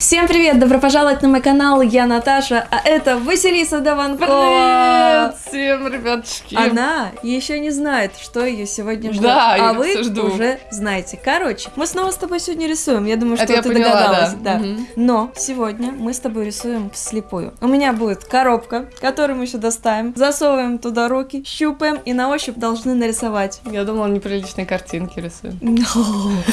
Всем привет! Добро пожаловать на мой канал, я Наташа, а это Василиса Даванкова. Привет всем, ребятушки. Она еще не знает, что ее сегодня ждет, Да, а вы жду. уже знаете. Короче, мы снова с тобой сегодня рисуем, я думаю, что Это ты поняла, догадалась. да. Мгм. Но сегодня мы с тобой рисуем вслепую. У меня будет коробка, которую мы еще доставим, засовываем туда руки, щупаем и на ощупь должны нарисовать. Я думала, неприличные картинки рисуем.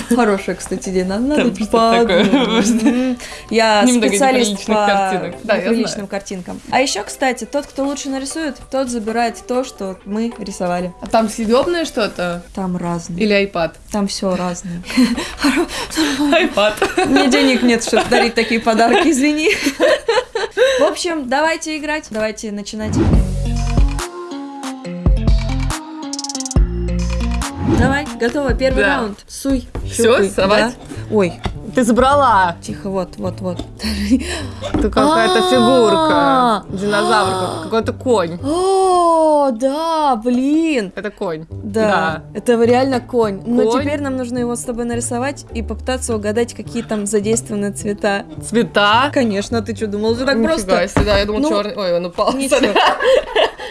Хорошая, кстати, идея. Надо, подумать. Я Немного специалист по картинок. Да, неприличным картинкам. А еще, кстати, тот, кто лучше нарисует, тот забирает то, что мы рисовали. А там съедобное что-то? Там разные. Или iPad? Там все разное. iPad. Мне денег нет, чтобы дарить такие подарки, извини. В общем, давайте играть. Давайте начинать. Давай, готово, первый Да. раунд. Суй. Щупай. совать? Да. Ой, Ты забрала. тихо, вот, вот, вот. Это какая-то фигурка. Динозавр, какой-то конь. О, да, блин. Это конь. Да, это реально конь. Но теперь нам нужно его с тобой нарисовать и попытаться угадать, какие там задействованы цвета. Цвета. Конечно, ты что, думал, это так просто? да, я думал, Ну, черный. Ой, он упал.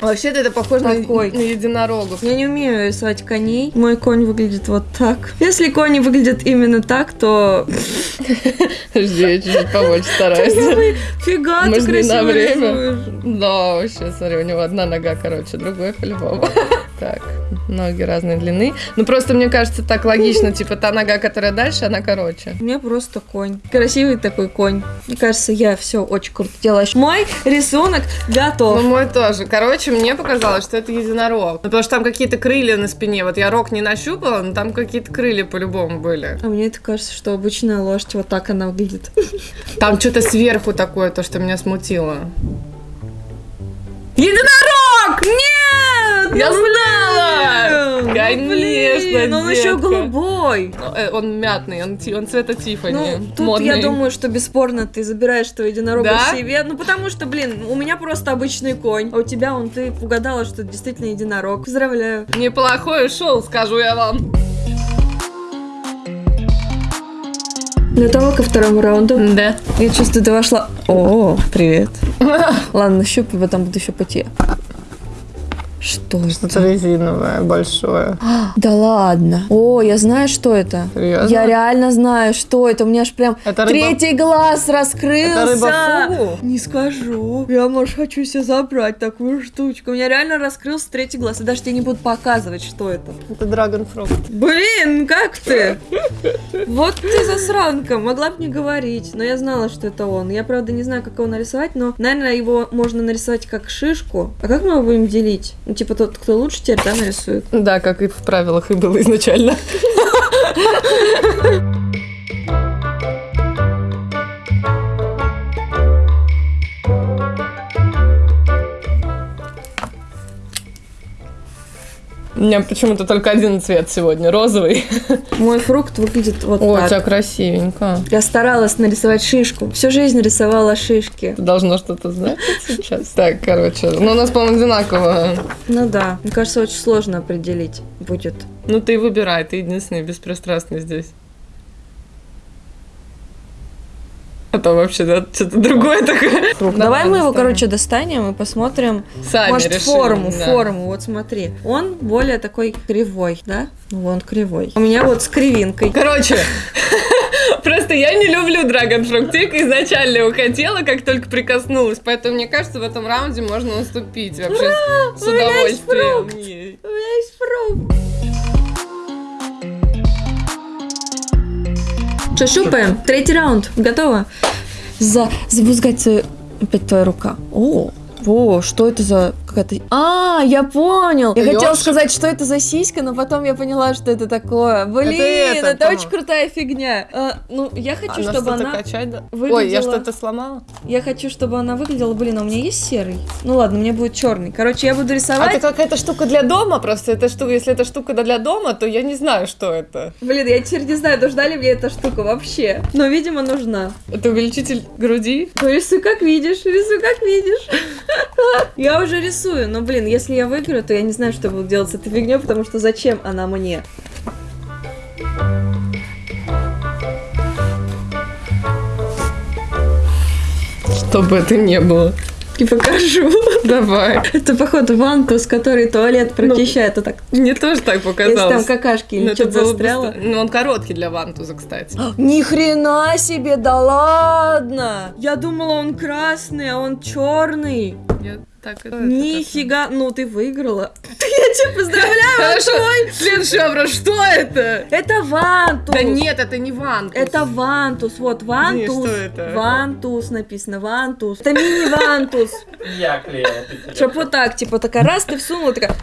Вообще-то это похоже на, Такой. на единорогов. Я не умею рисовать коней. Мой конь выглядит вот так. Если конь выглядит именно так, то... Подожди, я чуть-чуть побольше стараюсь. Фига, ты красиво время? Да, вообще, смотри, у него одна нога короче, другой по-любому. Так, ноги разной длины. Ну, просто мне кажется, так логично, типа, та нога, которая дальше, она короче. У меня просто конь. Красивый такой конь. Мне кажется, я все очень круто делаешь. Мой рисунок готов. Ну, мой тоже. Короче, мне показалось, что это единорог. Ну, потому что там какие-то крылья на спине. Вот я рог не нащупала, но там какие-то крылья по-любому были. А мне это кажется, что обычная лошадь вот так она выглядит. Там что-то сверху такое, то, что меня смутило. Единорог! Нет! Я ну знала! блин! Конечно, Блин, он еще голубой. Э, Он мятный, он, цвета Тиффани. Ну, тут модный. я думаю, что бесспорно ты забираешь твоего единорога Да? себе. Ну, потому что, блин, у меня просто обычный конь. А у тебя, он, ты угадала, что действительно единорог. Поздравляю. Неплохой шоу, скажу я вам. Готова ко второму раунду? Да. Я чувствую, ты вошла... О, привет. Ладно, щупай, потом буду щупать я. Что это? резиновое, большое. Да ладно. О, я знаю, что это. Серьезно? Я реально знаю, что это. У меня аж прям Это рыба- третий глаз раскрылся. Это рыба-фугу? Не скажу. Я, может, хочу себе забрать такую штучку. У меня реально раскрылся третий глаз. И даже тебе не буду показывать, что это. Это драгонфрукт. Блин, как ты? Вот ты засранка. Могла бы не говорить. Но я знала, что это он. Я, правда, не знаю, как его нарисовать, но, наверное, его можно нарисовать как шишку. А как мы его будем делить? Ну, типа, тот, кто лучше теперь, да, нарисует? Да, как и в правилах и было изначально. У меня почему-то только один цвет сегодня, розовый. Мой фрукт выглядит вот у так. тебя красивенько. Я старалась нарисовать шишку. Всю жизнь рисовала шишки. Ты должна что-то знать сейчас. Так, короче, ну у нас, по-моему, одинаково. Ну да, мне кажется, очень сложно определить будет. Ну ты выбирай, ты единственный беспристрастный здесь. А то вообще да, что-то другое такое. Давай, Давай мы его, короче, достанем и посмотрим. Сами Может, решим, форму, да. форму. Вот смотри. Он более такой кривой, да? Ну, он кривой. У меня вот с кривинкой. Короче, просто я не люблю Dragon Fruit изначально его хотела, как только прикоснулась, поэтому мне кажется, в этом раунде можно уступить вообще с у меня есть удовольствием. фрукт. У меня есть фрукт. Что, щупаем? Третий раунд. Готово? За... Запускается опять твоя рука. О, о, что это за какая-то... А, я понял. Я хотела сказать, что это за сиська, но потом я поняла, что это такое. Блин, это, это, очень по-моему. крутая фигня. А, ну, я хочу, Она чтобы она... качать, да? выглядела- Ой, я что-то сломала? Я хочу, чтобы она выглядела... Блин, а у меня есть серый? Ну ладно, у меня будет черный. Короче, я буду А рисовать... это какая-то штука для дома просто. Это штука, если это штука для дома, то я не знаю, что это. Блин, я теперь не знаю, нужна ли мне эта штука вообще. Но, видимо, нужна. Это увеличитель груди? Ну, рисуй как видишь, рисуй как видишь. Я уже рисую, но, блин, если я выиграю, то я не знаю, что буду делать с этой фигней, потому что зачем она мне? Что бы это ни было. И покажу. Давай. Это, походу, вантус, который туалет прочищает. Вот так. Мне тоже так Если показалось. там какашки Ну, или это что-то бы застряло. ста- Ну, он короткий для вантуза, кстати. Ни хрена себе, да ладно! Я думала, он красный, а он черный. Я так это- Нифига, ну ты выиграла. Я тебя поздравляю, Хорошо. Следующий вопрос. Что это? это вантус. Да нет, это не вантус. Это вантус, вот вантус. что это? Вантус написано, вантус. Это мини-вантус. Я клею. Чтоб вот так, типа, такая раз ты всунула, такая,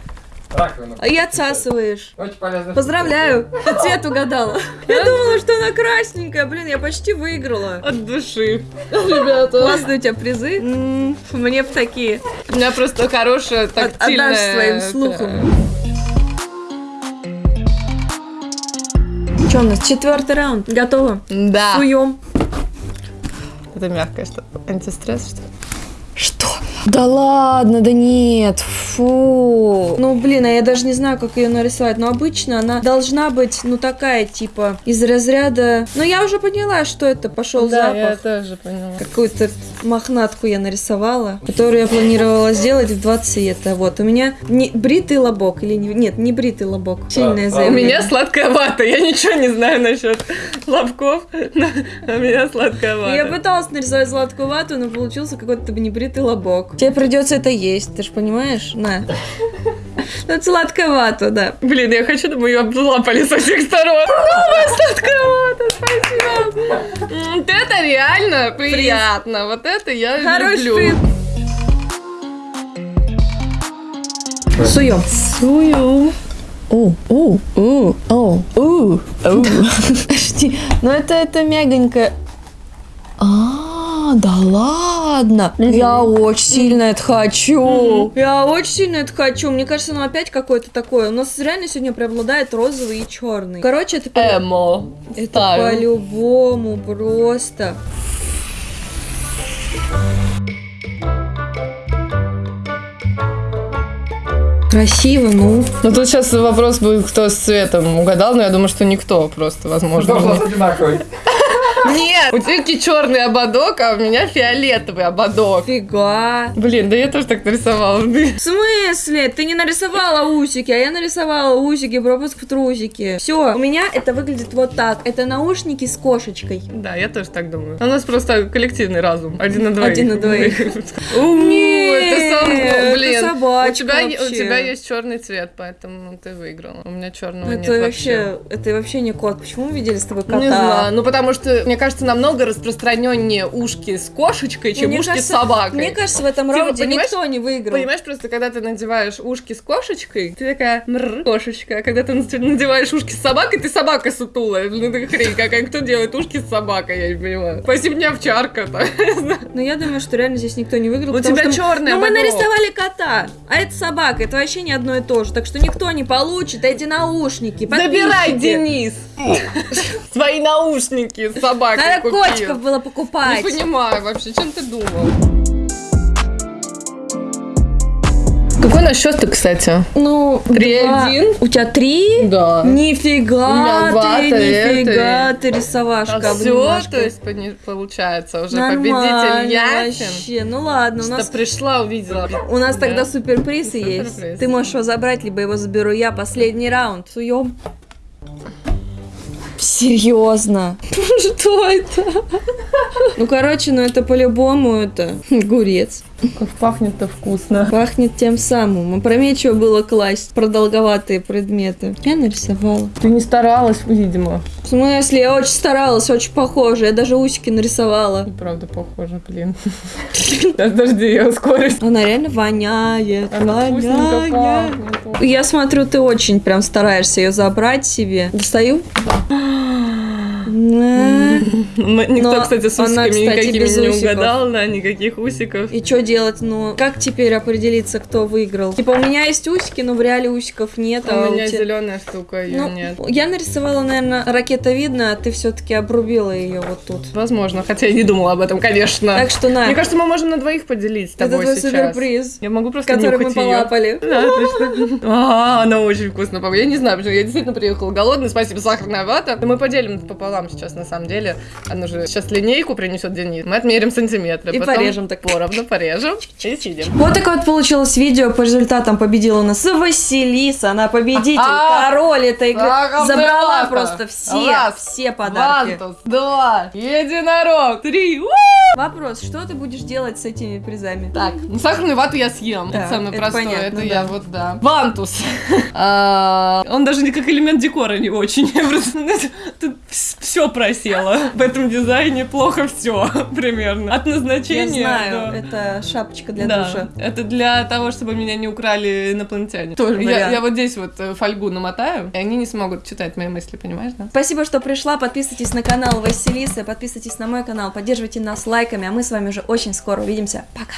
Раковину. а и отсасываешь. Очень полезно. Поздравляю, ты цвет угадала. Я думала, что она красненькая, блин, я почти выиграла. От души. Ребята. Классные у тебя призы. Мне в такие. У меня просто хорошая тактильная... отдашь своим слухом. Что у нас? Четвертый раунд. Готово. Да. Суем. Это мягкое что Антистресс, что ли? Да ладно, да нет, фу. Ну, блин, а я даже не знаю, как ее нарисовать. Но обычно она должна быть, ну, такая, типа, из разряда... Ну, я уже поняла, что это пошел Да, я запах. тоже поняла. Какую-то мохнатку я нарисовала, которую я планировала сделать в два цвета. Вот, у меня не бритый лобок или не... Нет, не бритый лобок. Сильное да. У заявление. меня сладкая вата, я ничего не знаю насчет лобков, но у меня сладкая вата. Я пыталась нарисовать сладкую вату, но получился какой-то небритый лобок. Тебе придется это есть, ты же понимаешь? На. Ну, вата, да. Блин, я хочу, чтобы ее облапали со всех сторон. Новая сладкая вата, спасибо. Вот это реально приятно. Вот это я люблю. Суем. Сую. О, о, о, о, о, о. Подожди, ну это, это мягонько. А, да ладно. Я очень сильно это хочу. Я очень сильно это хочу. Мне кажется, ну опять какое-то такое. У нас реально сегодня преобладает розовый и черный. Короче, это, Эмо. это по-любому просто. Красиво, ну. Ну тут сейчас вопрос будет, кто с цветом угадал, но я думаю, что никто просто, возможно. Вопрос одинаковый. Нет, у тебя черный ободок, а у меня фиолетовый ободок. Фига. Блин, да я тоже так нарисовала. В смысле? Ты не нарисовала усики, а я нарисовала усики, пропуск в трусики. Все, у меня это выглядит вот так. Это наушники с кошечкой. Да, я тоже так думаю. У нас просто коллективный разум. Один на двоих. Один на двоих. У, Нет, это само, это блин. У собачка тебя, у вообще. тебя есть черный цвет, поэтому ты выиграла. У меня черного нет это вообще. вообще, это вообще не кот. Почему мы видели с тобой кота? Не знаю, ну потому что, мне кажется, намного распространеннее ушки с кошечкой, чем Мне ушки кажется- с собакой. Мне кажется, в этом Типа, раунде никто не выиграл. Понимаешь, просто когда ты надеваешь ушки с кошечкой, ты такая мр, кошечка, а когда ты надеваешь ушки с собакой, ты собака сутулая. Блин, это хрень какая. Кто делает ушки с собакой, я не понимаю. Спасибо мне овчарка-то. Но я думаю, что реально здесь никто не выиграл. У тебя что- черный Ну, мы нарисовали кота, а это собака, это вообще не одно и то же. Так что никто не получит эти наушники. Забирай. Денис! Свои наушники с собакой Надо котиков было Не покупать. понимаю вообще, чем ты думал? Какой у нас счет-то, кстати? Ну, Три два. один? У тебя три? Да. Нифига меня ты, нифига это. ты рисовашка, А все, то есть получается уже Нормально победитель Ясин. вообще. Ну ладно, у Что нас пришла, увидела. у нас Да. тогда суперприз есть. Суперприз. Ты можешь его забрать, либо его заберу я. Последний раунд. Суем. Серьезно? Что это? Ну, короче, ну это по-любому это огурец. Как пахнет-то вкусно. Пахнет тем самым. Опрометчиво было класть продолговатые предметы. Я нарисовала. Ты не старалась, видимо. В смысле, я очень старалась, очень похоже. Я даже усики нарисовала. И правда похоже, блин. Подожди, я ускорюсь. Она реально воняет. Она воняет. Я смотрю, ты очень прям стараешься ее забрать себе. Достаю? На. Никто, кстати, с усиками никакими не угадал, да, никаких усиков. И что делать? Ну, как теперь определиться, кто выиграл? Типа, у меня есть усики, но в реале усиков нет. а У меня зеленая штука, ее Ну, нет. я нарисовала, наверное, ракетовидно, а ты все-таки обрубила ее вот тут. Возможно, хотя я не думала об этом, конечно. Так что на, Мне кажется, мы можем на двоих поделить с это тобой твой сейчас. суперприз, Я могу просто который мы полапали. Да, отлично. А, она очень вкусно. Я не знаю, почему я действительно приехала голодная. Спасибо, сахарная вата. Мы поделим пополам. Вам сейчас на самом деле. Она же сейчас линейку принесет Денис. Мы отмерим сантиметры. И потом порежем так. Поровну порежем и сидим. Вот такое вот получилось видео. По результатам победила у нас Василиса. Она победитель, А, король этой игры. так, Забрала просто все, Раз, все подарки. Вантус, два, единорог, три. У! Вопрос, что ты будешь делать с этими призами? Так, ну сахарную вату я съем. Да, это самое это простое. понятно, это да. я вот, да. Вантус. А, Он даже не как элемент декора не очень. Тут все просело. В этом дизайне плохо все примерно. От Я назначения. знаю, до- это шапочка для Да, душа. это для того, чтобы меня не украли инопланетяне. Тоже я, вариант. я вот здесь вот э, фольгу намотаю, и они не смогут читать мои мысли, понимаешь, да? Спасибо, что пришла. Подписывайтесь на канал Василисы, подписывайтесь на мой канал, поддерживайте нас лайками, а мы с вами уже очень скоро увидимся. Пока!